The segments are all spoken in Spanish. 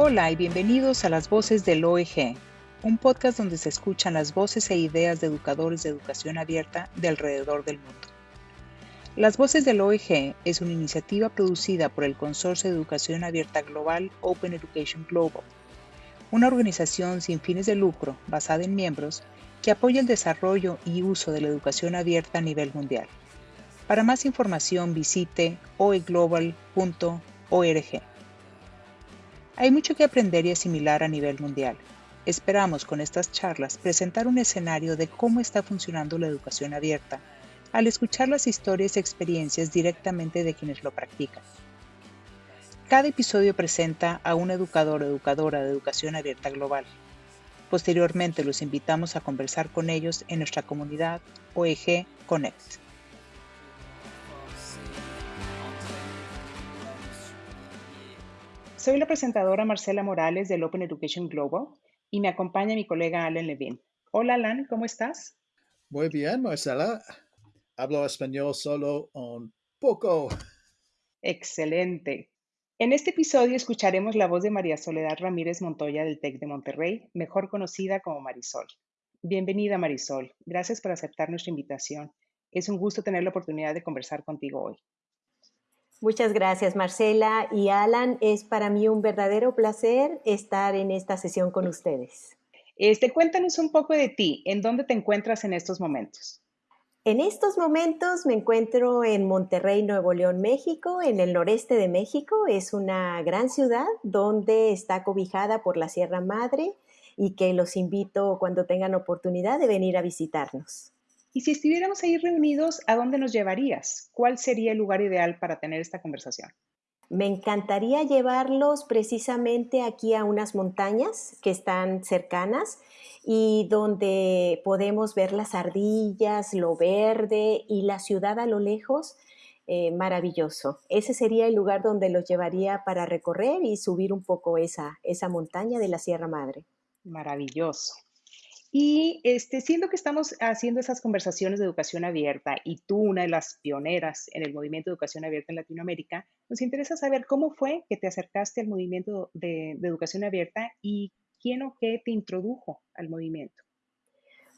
Hola y bienvenidos a Las Voces del OEG, un podcast donde se escuchan las voces e ideas de educadores de educación abierta de alrededor del mundo. Las Voces del OEG es una iniciativa producida por el Consorcio de Educación Abierta Global Open Education Global, una organización sin fines de lucro basada en miembros que apoya el desarrollo y uso de la educación abierta a nivel mundial. Para más información visite oeglobal.org. Hay mucho que aprender y asimilar a nivel mundial. Esperamos con estas charlas presentar un escenario de cómo está funcionando la educación abierta al escuchar las historias y experiencias directamente de quienes lo practican. Cada episodio presenta a un educador o educadora de educación abierta global. Posteriormente los invitamos a conversar con ellos en nuestra comunidad OEG Connect. Soy la presentadora Marcela Morales del Open Education Global y me acompaña mi colega Alan Levin. Hola Alan, ¿cómo estás? Muy bien, Marcela. Hablo español solo un poco. Excelente. En este episodio escucharemos la voz de María Soledad Ramírez Montoya del TEC de Monterrey, mejor conocida como Marisol. Bienvenida Marisol, gracias por aceptar nuestra invitación. Es un gusto tener la oportunidad de conversar contigo hoy. Muchas gracias, Marcela y Alan. Es para mí un verdadero placer estar en esta sesión con ustedes. Este, cuéntanos un poco de ti. ¿En dónde te encuentras en estos momentos? En estos momentos me encuentro en Monterrey, Nuevo León, México, en el noreste de México. Es una gran ciudad donde está cobijada por la Sierra Madre y que los invito cuando tengan oportunidad de venir a visitarnos. Y si estuviéramos ahí reunidos, ¿a dónde nos llevarías? ¿Cuál sería el lugar ideal para tener esta conversación? Me encantaría llevarlos precisamente aquí a unas montañas que están cercanas y donde podemos ver las ardillas, lo verde y la ciudad a lo lejos. Eh, maravilloso. Ese sería el lugar donde los llevaría para recorrer y subir un poco esa, esa montaña de la Sierra Madre. Maravilloso. Y este, siendo que estamos haciendo esas conversaciones de educación abierta y tú una de las pioneras en el movimiento de educación abierta en Latinoamérica, nos interesa saber cómo fue que te acercaste al movimiento de, de educación abierta y quién o qué te introdujo al movimiento.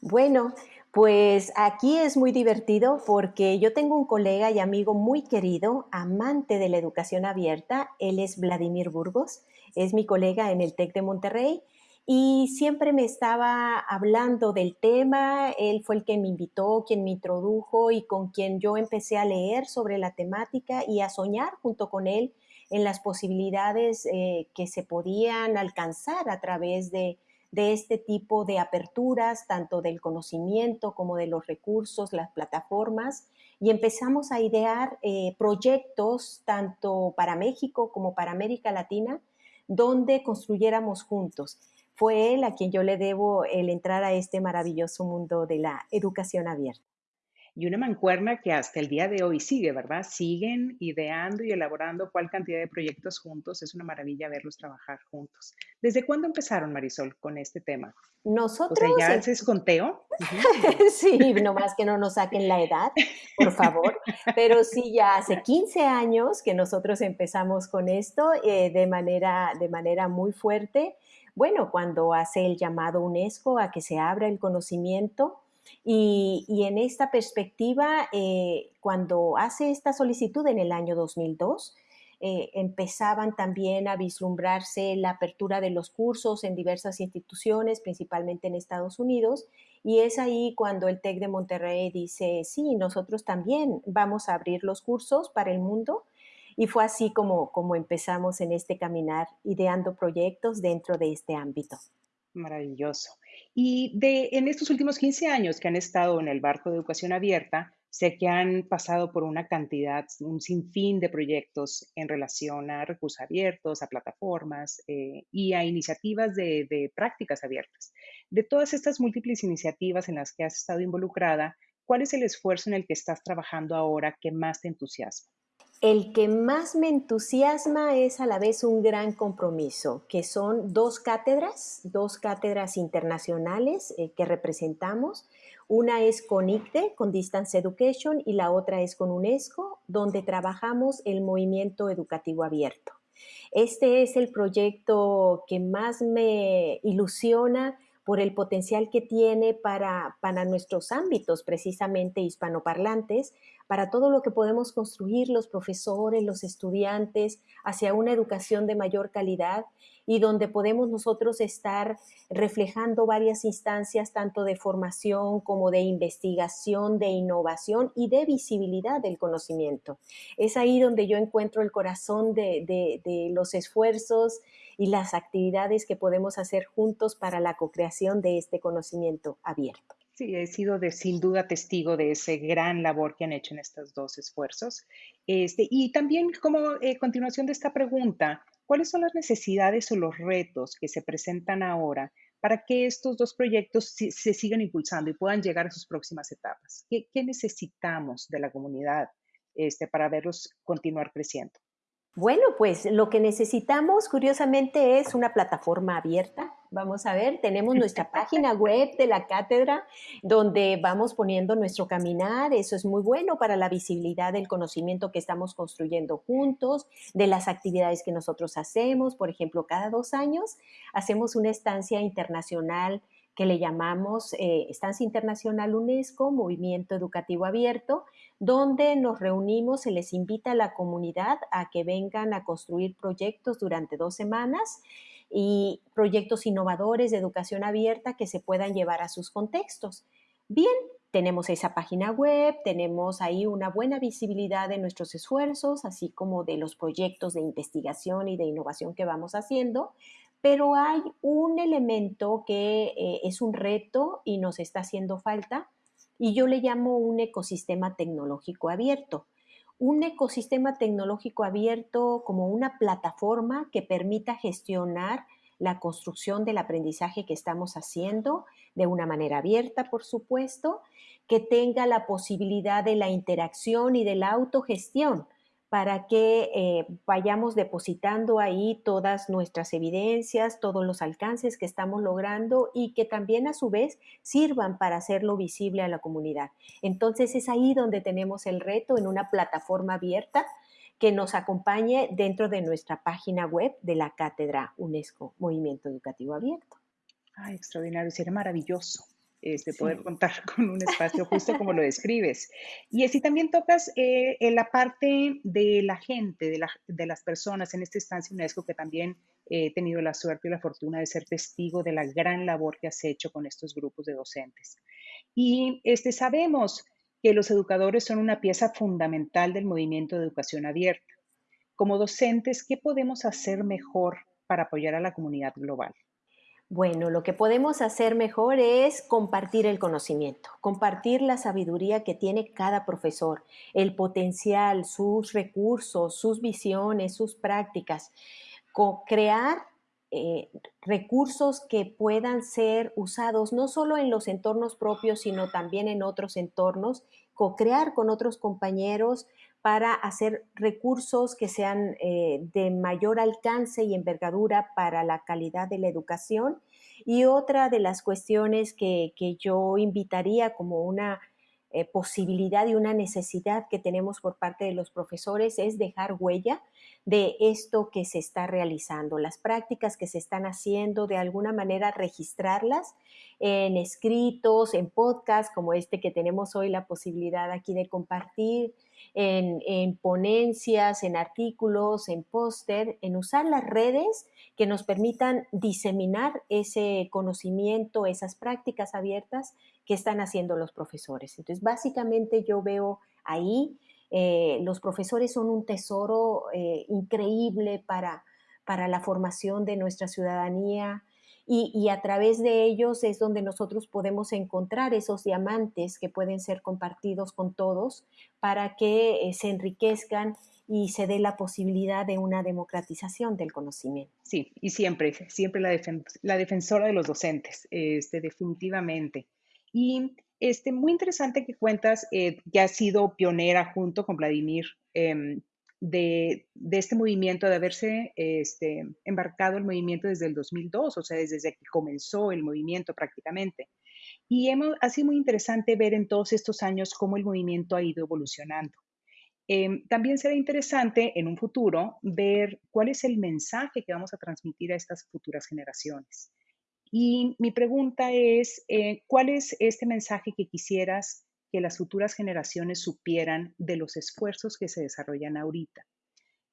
Bueno, pues aquí es muy divertido porque yo tengo un colega y amigo muy querido, amante de la educación abierta. Él es Vladimir Burgos, es mi colega en el TEC de Monterrey y siempre me estaba hablando del tema, él fue el que me invitó, quien me introdujo y con quien yo empecé a leer sobre la temática y a soñar junto con él en las posibilidades eh, que se podían alcanzar a través de, este tipo de aperturas, tanto del conocimiento como de los recursos, las plataformas, y empezamos a idear eh, proyectos tanto para México como para América Latina, donde construyéramos juntos fue él a quien yo le debo el entrar a este maravilloso mundo de la educación abierta. Y una mancuerna que hasta el día de hoy sigue, ¿verdad? Siguen ideando y elaborando cuál cantidad de proyectos juntos. Es una maravilla verlos trabajar juntos. ¿Desde cuándo empezaron, Marisol, con este tema? Nosotros. O sea, ¿ya haces conteo? sí, nomás que no nos saquen la edad, por favor. Pero sí, ya hace 15 años que nosotros empezamos con esto eh, de, manera, de manera muy fuerte bueno, cuando hace el llamado UNESCO a que se abra el conocimiento y, en esta perspectiva, eh, cuando hace esta solicitud en el año 2002, eh, empezaban también a vislumbrarse la apertura de los cursos en diversas instituciones, principalmente en Estados Unidos, y es ahí cuando el TEC de Monterrey dice, sí, nosotros también vamos a abrir los cursos para el mundo y fue así como, como empezamos en este caminar, ideando proyectos dentro de este ámbito. Maravilloso. Y de, en estos últimos 15 años que han estado en el barco de educación abierta, sé que han pasado por una cantidad, un sinfín de proyectos en relación a recursos abiertos, a plataformas eh, y a iniciativas de, de prácticas abiertas. De todas estas múltiples iniciativas en las que has estado involucrada, ¿cuál es el esfuerzo en el que estás trabajando ahora que más te entusiasma? El que más me entusiasma es a la vez un gran compromiso, que son dos cátedras, dos cátedras internacionales eh, que representamos. Una es con ICDE, con Distance Education, y la otra es con UNESCO, donde trabajamos el movimiento educativo abierto. Este es el proyecto que más me ilusiona por el potencial que tiene para, para nuestros ámbitos precisamente hispanoparlantes, para todo lo que podemos construir los profesores, los estudiantes, hacia una educación de mayor calidad y donde podemos nosotros estar reflejando varias instancias tanto de formación como de investigación, de innovación y de visibilidad del conocimiento. Es ahí donde yo encuentro el corazón de, los esfuerzos y las actividades que podemos hacer juntos para la co-creación de este conocimiento abierto. Sí, he sido sin duda testigo de ese gran labor que han hecho en estos dos esfuerzos. Este, y también como eh, continuación de esta pregunta, ¿cuáles son las necesidades o los retos que se presentan ahora para que estos dos proyectos se, sigan impulsando y puedan llegar a sus próximas etapas? ¿Qué, qué necesitamos de la comunidad este, para verlos continuar creciendo? Bueno, pues lo que necesitamos, curiosamente, es una plataforma abierta. Vamos a ver, tenemos nuestra página web de la cátedra donde vamos poniendo nuestro caminar. Eso es muy bueno para la visibilidad del conocimiento que estamos construyendo juntos, de las actividades que nosotros hacemos. Por ejemplo, cada dos años hacemos una estancia internacional que le llamamos eh, Estancia Internacional UNESCO, Movimiento Educativo Abierto, donde nos reunimos, se les invita a la comunidad a que vengan a construir proyectos durante dos semanas y proyectos innovadores de educación abierta que se puedan llevar a sus contextos. Bien, tenemos esa página web, tenemos ahí una buena visibilidad de nuestros esfuerzos, así como de los proyectos de investigación y de innovación que vamos haciendo, pero hay un elemento que eh, es un reto y nos está haciendo falta y yo le llamo un ecosistema tecnológico abierto. Un ecosistema tecnológico abierto como una plataforma que permita gestionar la construcción del aprendizaje que estamos haciendo de una manera abierta, por supuesto, que tenga la posibilidad de la interacción y de la autogestión para que eh, vayamos depositando ahí todas nuestras evidencias, todos los alcances que estamos logrando y que también a su vez sirvan para hacerlo visible a la comunidad. Entonces es ahí donde tenemos el reto en una plataforma abierta que nos acompañe dentro de nuestra página web de la Cátedra UNESCO Movimiento Educativo Abierto. Ay, extraordinario, sería maravilloso este, poder contar con un espacio justo como lo describes. Y así también tocas eh, en la parte de la gente, de, de, las personas en esta estancia UNESCO, que también he tenido la suerte y la fortuna de ser testigo de la gran labor que has hecho con estos grupos de docentes. Y este, sabemos que los educadores son una pieza fundamental del movimiento de educación abierta. Como docentes, ¿qué podemos hacer mejor para apoyar a la comunidad global? Bueno, lo que podemos hacer mejor es compartir el conocimiento, compartir la sabiduría que tiene cada profesor, el potencial, sus recursos, sus visiones, sus prácticas, crear eh, recursos que puedan ser usados no solo en los entornos propios, sino también en otros entornos, co-crear con otros compañeros para hacer recursos que sean eh, de mayor alcance y envergadura para la calidad de la educación. Y otra de las cuestiones que, yo invitaría como una eh, posibilidad y una necesidad que tenemos por parte de los profesores es dejar huella de esto que se está realizando, las prácticas que se están haciendo, de alguna manera registrarlas en escritos, en podcasts como este que tenemos hoy la posibilidad aquí de compartir, en, ponencias, en artículos, en póster, en usar las redes que nos permitan diseminar ese conocimiento, esas prácticas abiertas que están haciendo los profesores. Entonces, básicamente yo veo ahí, eh, los profesores son un tesoro eh, increíble para, para la formación de nuestra ciudadanía, y, a través de ellos es donde nosotros podemos encontrar esos diamantes que pueden ser compartidos con todos para que eh, se enriquezcan y se dé la posibilidad de una democratización del conocimiento. Sí, y siempre, siempre la, defensora de los docentes, este, definitivamente. Y este, muy interesante que cuentas eh, que has sido pionera junto con Vladimir em, de, este movimiento, de haberse este, embarcado el movimiento desde el 2002, o sea, desde que comenzó el movimiento prácticamente. Y hemos, ha sido muy interesante ver en todos estos años cómo el movimiento ha ido evolucionando. Em, también será interesante en un futuro ver cuál es el mensaje que vamos a transmitir a estas futuras generaciones. Y mi pregunta es, eh, ¿cuál es este mensaje que quisieras que las futuras generaciones supieran de los esfuerzos que se desarrollan ahorita?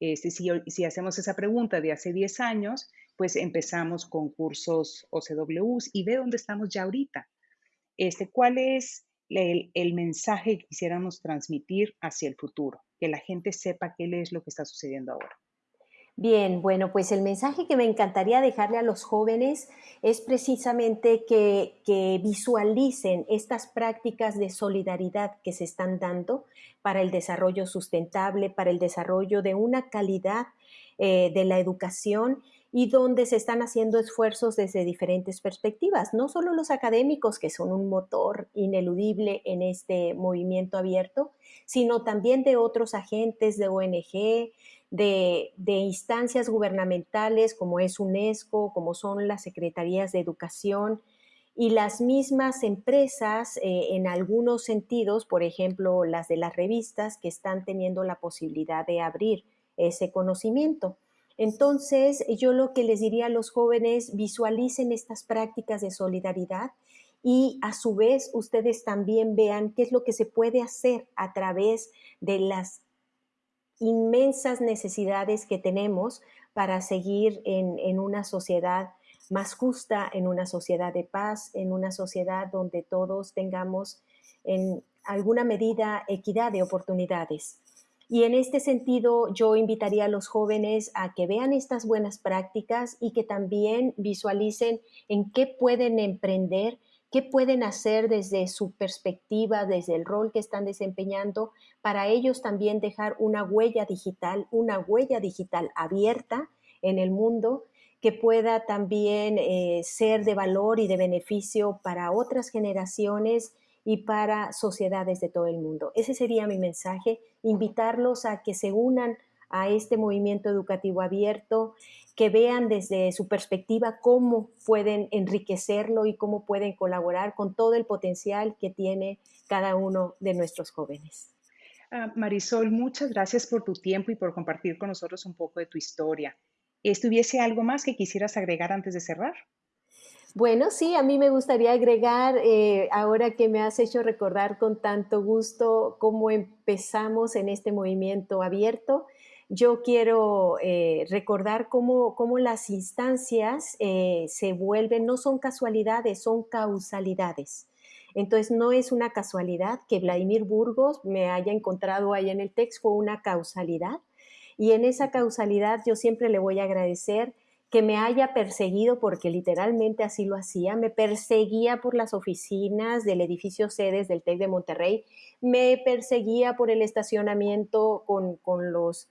Este, si, hacemos esa pregunta de hace 10 años, pues empezamos con cursos OCWs y ve dónde estamos ya ahorita. Este, ¿Cuál es el, el, mensaje que quisiéramos transmitir hacia el futuro? Que la gente sepa qué es lo que está sucediendo ahora. Bien, bueno, pues el mensaje que me encantaría dejarle a los jóvenes es precisamente que, visualicen estas prácticas de solidaridad que se están dando para el desarrollo sustentable, para el desarrollo de una calidad eh, de la educación y donde se están haciendo esfuerzos desde diferentes perspectivas, no solo los académicos, que son un motor ineludible en este movimiento abierto, sino también de otros agentes de ONG, de, instancias gubernamentales como es UNESCO, como son las secretarías de educación y las mismas empresas eh, en algunos sentidos, por ejemplo, las de las revistas que están teniendo la posibilidad de abrir ese conocimiento. Entonces, yo lo que les diría a los jóvenes, visualicen estas prácticas de solidaridad y a su vez ustedes también vean qué es lo que se puede hacer a través de las inmensas necesidades que tenemos para seguir en, una sociedad más justa, en una sociedad de paz, en una sociedad donde todos tengamos en alguna medida equidad de oportunidades. Y en este sentido, yo invitaría a los jóvenes a que vean estas buenas prácticas y que también visualicen en qué pueden emprender qué pueden hacer desde su perspectiva, desde el rol que están desempeñando, para ellos también dejar una huella digital, una huella digital abierta en el mundo que pueda también eh, ser de valor y de beneficio para otras generaciones y para sociedades de todo el mundo. Ese sería mi mensaje, invitarlos a que se unan a este movimiento educativo abierto, que vean desde su perspectiva cómo pueden enriquecerlo y cómo pueden colaborar con todo el potencial que tiene cada uno de nuestros jóvenes. Ah, Marisol, muchas gracias por tu tiempo y por compartir con nosotros un poco de tu historia. ¿Estuviese algo más que quisieras agregar antes de cerrar? Bueno, sí, a mí me gustaría agregar, eh, ahora que me has hecho recordar con tanto gusto cómo empezamos en este movimiento abierto, yo quiero eh, recordar cómo, las instancias eh, se vuelven, no son casualidades, son causalidades. Entonces, no es una casualidad que Vladimir Burgos me haya encontrado ahí en el texto, fue una causalidad. Y en esa causalidad yo siempre le voy a agradecer que me haya perseguido, porque literalmente así lo hacía, me perseguía por las oficinas del edificio sedes del TEC de Monterrey, me perseguía por el estacionamiento con, con los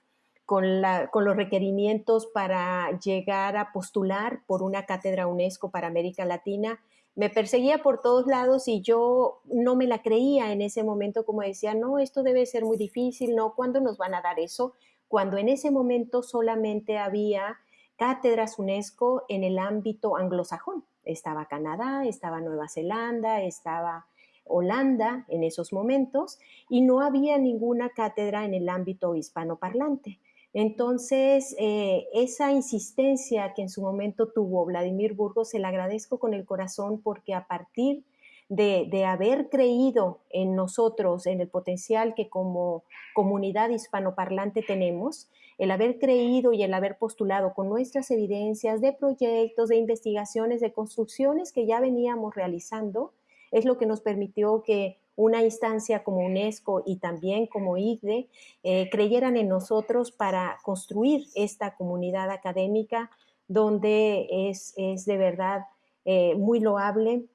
con, los requerimientos para llegar a postular por una cátedra UNESCO para América Latina. Me perseguía por todos lados y yo no me la creía en ese momento, como decía, no, esto debe ser muy difícil, no, ¿cuándo nos van a dar eso? Cuando en ese momento solamente había cátedras UNESCO en el ámbito anglosajón. Estaba Canadá, estaba Nueva Zelanda, estaba Holanda en esos momentos y no había ninguna cátedra en el ámbito hispanoparlante. Entonces, eh, esa insistencia que en su momento tuvo Vladimir Burgos, se la agradezco con el corazón porque a partir de, de, haber creído en nosotros, en el potencial que como comunidad hispanoparlante tenemos, el haber creído y el haber postulado con nuestras evidencias de proyectos, de investigaciones, de construcciones que ya veníamos realizando, es lo que nos permitió que una instancia como UNESCO y también como IGDE eh, creyeran en nosotros para construir esta comunidad académica donde es, de verdad eh, muy loable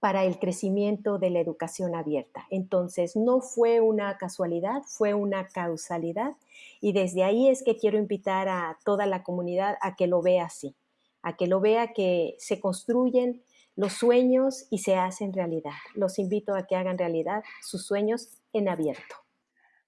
para el crecimiento de la educación abierta. Entonces, no fue una casualidad, fue una causalidad y desde ahí es que quiero invitar a toda la comunidad a que lo vea así, a que lo vea que se construyen los sueños y se hacen realidad. Los invito a que hagan realidad sus sueños en abierto.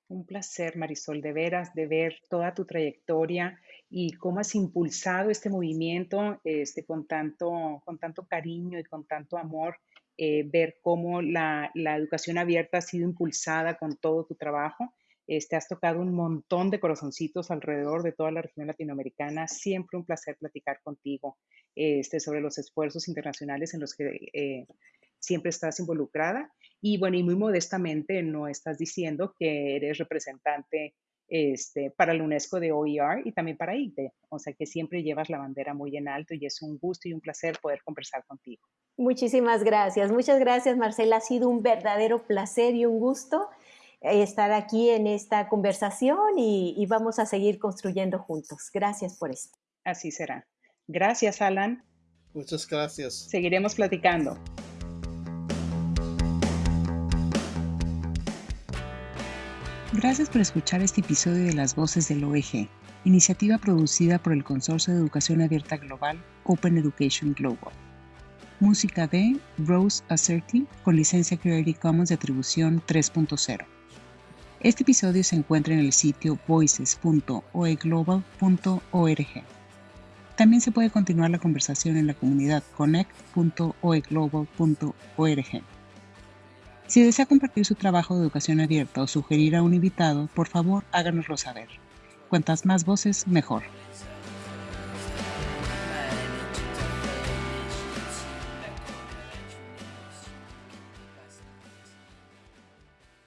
Un placer, Marisol, de veras, de ver toda tu trayectoria y cómo has impulsado este movimiento este, con, tanto, con tanto cariño y con tanto amor. Eh, ver cómo la, la, educación abierta ha sido impulsada con todo tu trabajo. Este, has tocado un montón de corazoncitos alrededor de toda la región latinoamericana. Siempre un placer platicar contigo este, sobre los esfuerzos internacionales en los que eh, siempre estás involucrada. Y bueno, y muy modestamente no estás diciendo que eres representante este, para la UNESCO de OER y también para ICDE. O sea que siempre llevas la bandera muy en alto y es un gusto y un placer poder conversar contigo. Muchísimas gracias. Muchas gracias, Marcela. Ha sido un verdadero placer y un gusto estar aquí en esta conversación y, y vamos a seguir construyendo juntos. Gracias por esto. Así será. Gracias, Alan. Muchas gracias. Seguiremos platicando. Gracias por escuchar este episodio de Las Voces del OEG, iniciativa producida por el Consorcio de Educación Abierta Global Open Education Global. Música de Rose Asserti con licencia Creative Commons de atribución 3.0. Este episodio se encuentra en el sitio voices.oeglobal.org. También se puede continuar la conversación en la comunidad connect.oeglobal.org. Si desea compartir su trabajo de educación abierta o sugerir a un invitado, por favor háganoslo saber. Cuantas más voces, mejor.